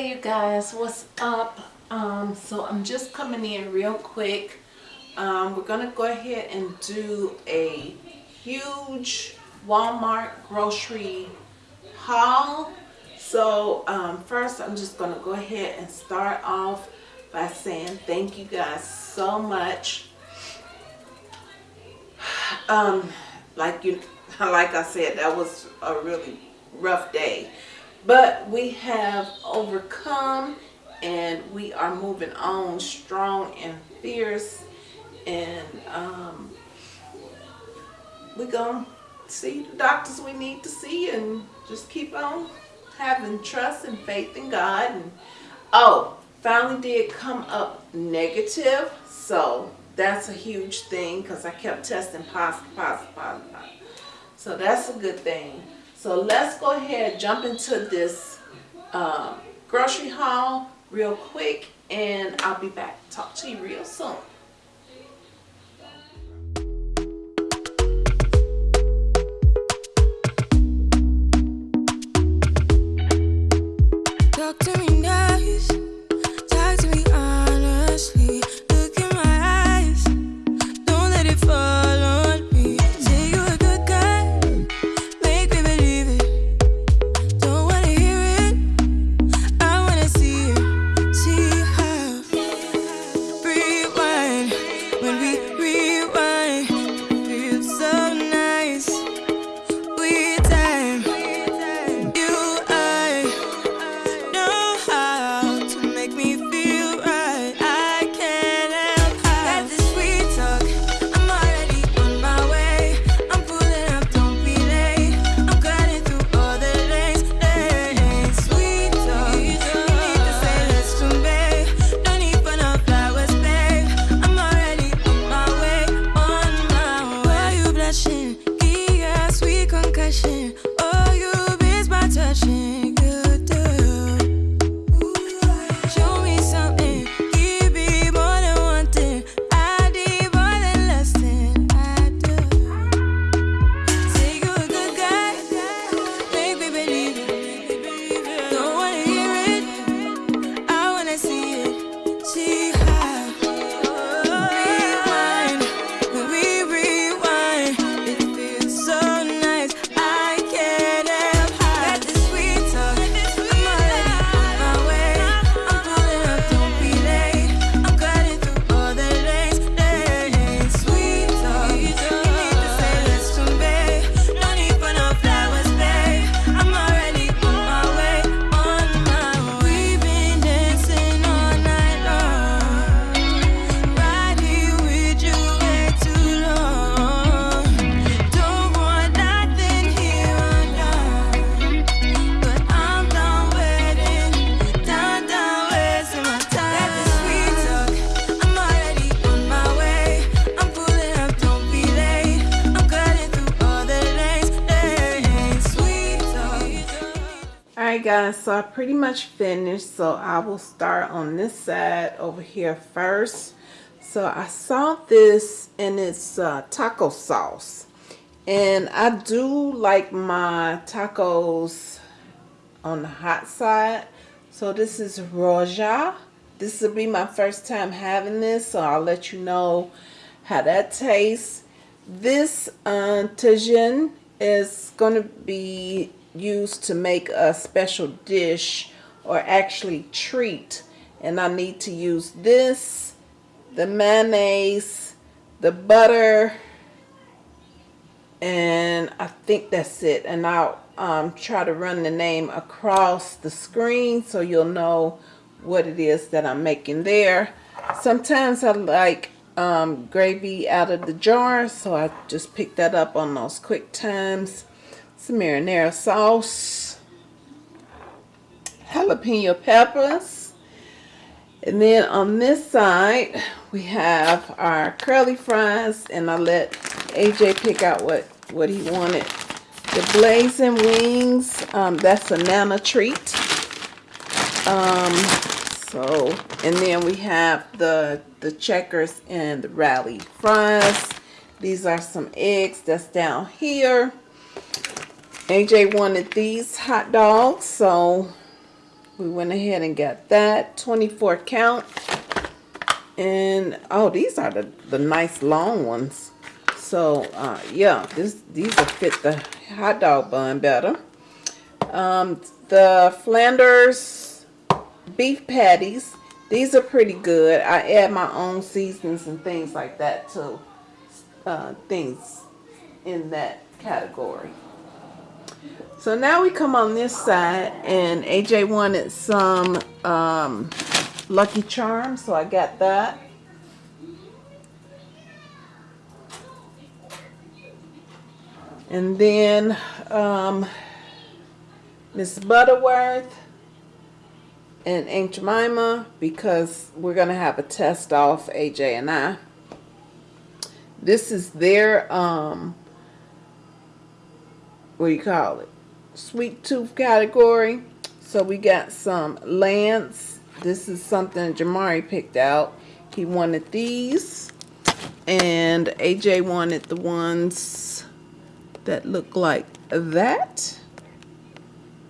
hey you guys what's up? Um so i'm just coming in real quick. Um we're gonna go ahead and do a huge walmart grocery haul. So um first i'm just gonna go ahead and start off by saying thank you guys so much. Um like you like i said that was a really rough day but we have overcome and we are moving on strong and fierce and um, we're going to see the doctors we need to see and just keep on having trust and faith in God. And oh, finally did come up negative. So that's a huge thing because I kept testing positive, positive, positive. So that's a good thing. So let's go ahead jump into this um, grocery haul real quick and I'll be back. Talk to you real soon. Guys so I pretty much finished so I will start on this side over here first. So I saw this and it's uh, taco sauce. And I do like my tacos on the hot side. So this is Roja. This will be my first time having this so I'll let you know how that tastes. This uh, Tajin is going to be used to make a special dish or actually treat. And I need to use this the mayonnaise the butter and I think that's it. And I'll um, try to run the name across the screen so you'll know what it is that I'm making there. Sometimes I like um, gravy out of the jar so I just pick that up on those quick times some marinara sauce, jalapeno peppers, and then on this side we have our curly fries and I let AJ pick out what what he wanted. The blazing wings, um, that's a nana treat. Um, so, and then we have the the checkers and the rally fries. These are some eggs that's down here. AJ wanted these hot dogs, so we went ahead and got that 24 count. And oh, these are the, the nice long ones. So uh, yeah, this these will fit the hot dog bun better. Um, the Flanders beef patties. These are pretty good. I add my own seasonings and things like that to uh, things in that category. So now we come on this side and AJ wanted some um, Lucky Charms, so I got that. And then um, Miss Butterworth and Aunt Jemima because we're going to have a test off, AJ and I. This is their, um, what do you call it? Sweet tooth category. So we got some Lance. This is something Jamari picked out. He wanted these. And AJ wanted the ones that look like that.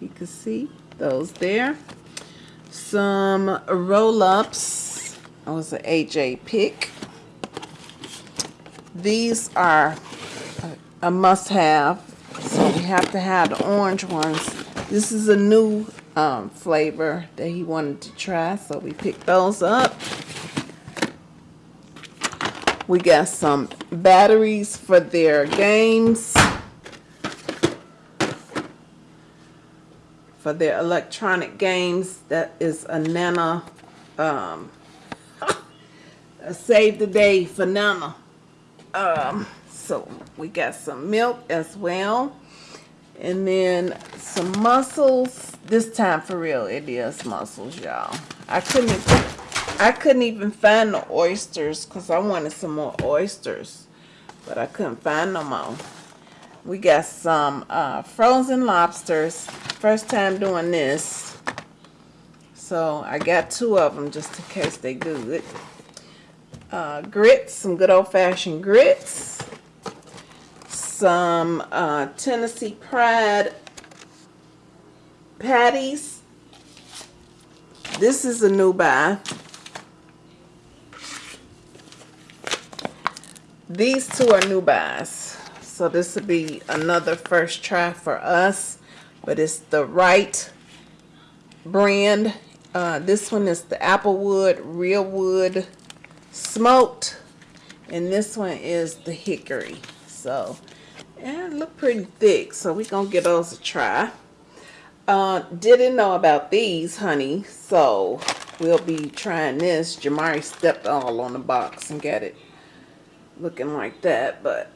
You can see those there. Some roll-ups. That was an AJ pick. These are a must-have. Have to have the orange ones. This is a new um, flavor that he wanted to try. So we picked those up. We got some batteries for their games. for their electronic games. That is a Nana, um, a save the day for Nana. Um, so we got some milk as well. And then some mussels. This time for real, it is mussels, y'all. I couldn't I couldn't even find the oysters because I wanted some more oysters. But I couldn't find no more. We got some uh, frozen lobsters. First time doing this. So I got two of them just in case they good. Uh, grits, some good old-fashioned grits. Some uh, Tennessee Pride patties. This is a new buy. These two are new buys. So this will be another first try for us. But it's the right brand. Uh, this one is the Applewood Real Wood Smoked. And this one is the Hickory. So, yeah, look pretty thick. So we're to give those a try. Uh, didn't know about these, honey. So we'll be trying this. Jamari stepped all on the box and got it looking like that. But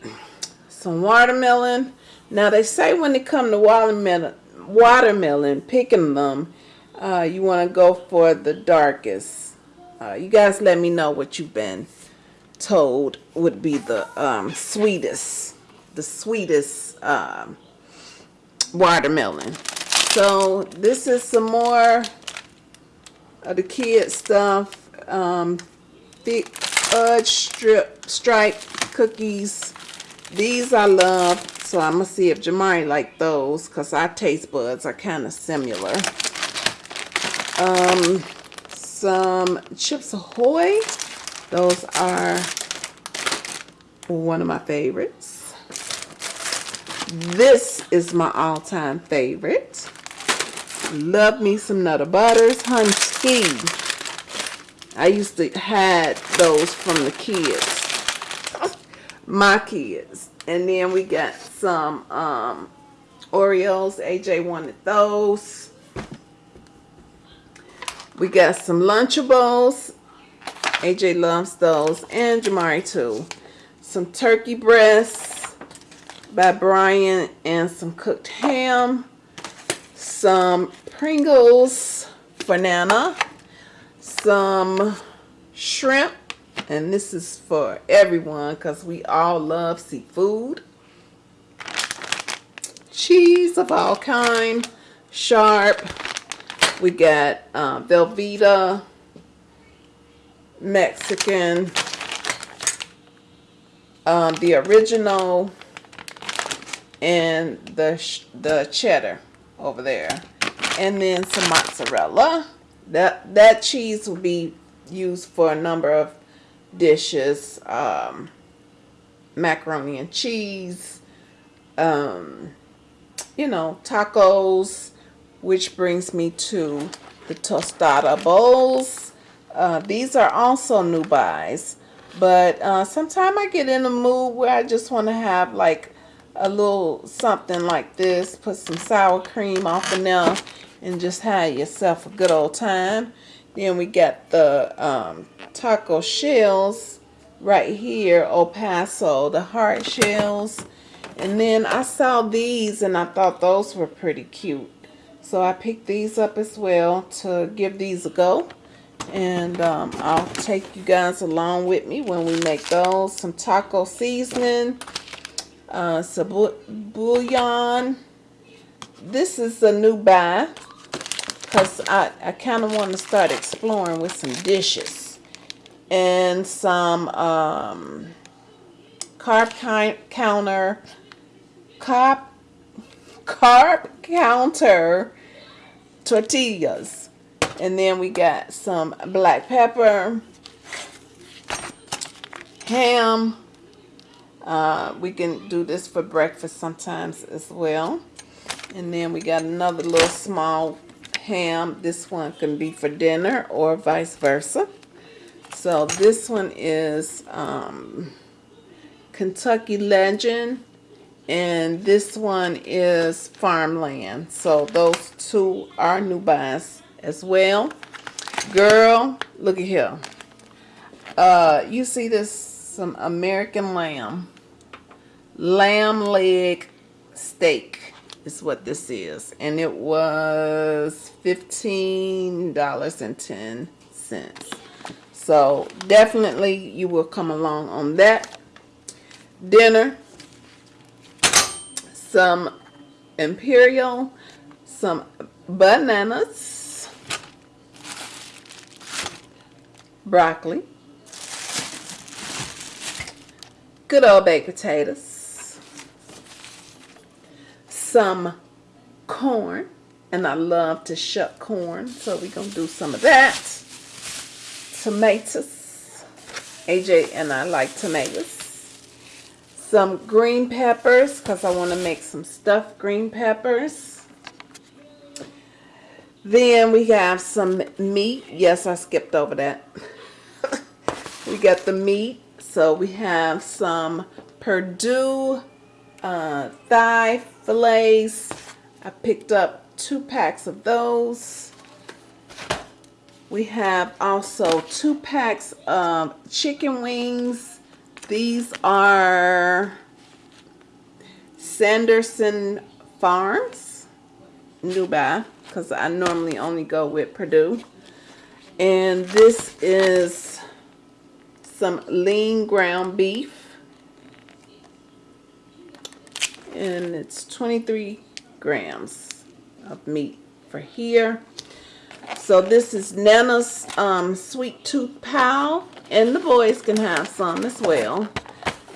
some watermelon. Now they say when it come to watermelon, watermelon picking them, uh, you want to go for the darkest. Uh, you guys let me know what you've been told would be the um, sweetest, the sweetest um, watermelon. So this is some more of the kid stuff. Um, thick fudge strip stripe cookies these I love, so I'm going to see if Jamari like those because our taste buds are kind of similar. Um, some Chips Ahoy. Those are one of my favorites. This is my all-time favorite. Love me some Nutter Butters. Ski. I used to had those from the kids my kids. And then we got some um, Oreos. AJ wanted those. We got some Lunchables. AJ loves those. And Jamari too. Some turkey breasts by Bryan and some cooked ham. Some Pringles for Nana. Some shrimp and this is for everyone because we all love seafood. Cheese of all kind. Sharp. We got uh, Velveeta. Mexican. Um, the original. And the, the cheddar over there. and then some mozzarella. That that cheese will be used for a number of dishes. Um, macaroni and cheese, um, you know, tacos, which brings me to the tostada bowls. Uh, these are also new buys, but uh, sometimes I get in a mood where I just want to have like a little something like this, put some sour cream off in there, and just have yourself a good old time. Then we got the um, taco shells right here, El Paso, the hard shells. And then I saw these and I thought those were pretty cute. So I picked these up as well to give these a go. And um, I'll take you guys along with me when we make those. Some taco seasoning, uh, bouillon. This is a new buy because I, I kind of want to start exploring with some dishes. And some um, carb counter, carb, carb counter tortillas. And then we got some black pepper, ham. Uh, we can do this for breakfast sometimes as well. And then we got another little small ham. This one can be for dinner or vice versa. So this one is um, Kentucky Legend and this one is farmland so those two are new buys as well girl look at here uh you see this some american lamb. Lamb leg steak is what this is. And it was fifteen dollars and ten cents. So definitely you will come along on that. Dinner. Some imperial, some bananas, broccoli, good old baked potatoes, some corn, and I love to shuck corn, so we're going to do some of that. Tomatoes. AJ and I like tomatoes some green peppers because I want to make some stuffed green peppers. Then we have some meat. Yes, I skipped over that. we got the meat. So we have some Perdue uh, thigh fillets. I picked up two packs of those. We have also two packs of chicken wings these are Sanderson Farms, Nubai, because I normally only go with Perdue. And this is some lean ground beef. And it's 23 grams of meat for here. So this is Nana's um, Sweet Tooth Pal. And the boys can have some as well.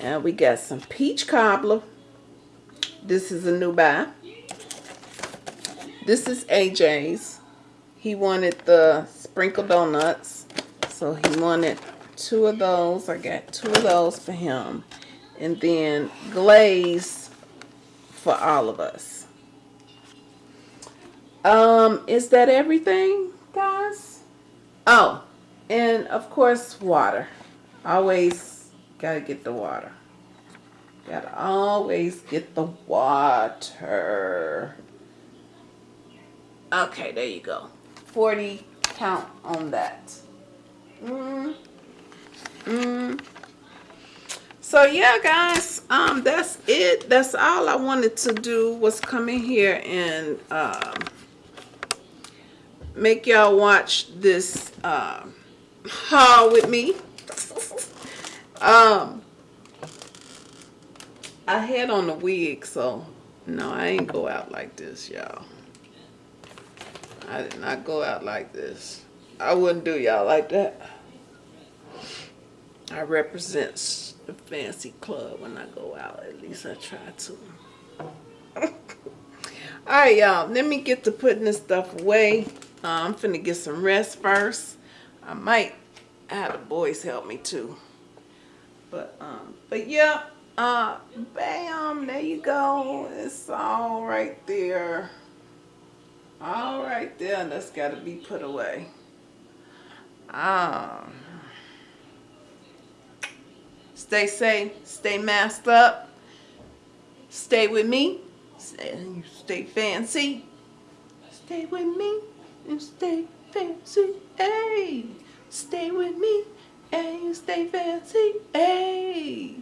And we got some peach cobbler. This is a new buy. This is AJ's. He wanted the sprinkle donuts. So he wanted two of those. I got two of those for him. And then glaze for all of us. Um, is that everything, guys? Oh, and of course, water. Always gotta get the water. Gotta always get the water. Okay, there you go. 40 count on that. Mm. Mm. So yeah, guys, um, that's it. That's all I wanted to do was come in here and um, make y'all watch this uh, haul with me. um, I had on the wig, so no, I ain't go out like this, y'all. I did not go out like this. I wouldn't do y'all like that. I represent the fancy club when I go out. At least I try to. All right, y'all. Let me get to putting this stuff away. Uh, I'm finna get some rest first. I might have the boys help me too. But um, but yeah. Uh, bam. There you go. It's all right there. All right there. That's got to be put away. Um. Stay safe. Stay masked up. Stay with me. Stay, stay fancy. Stay with me and stay fancy. Hey, stay with me and you stay fancy. Hey.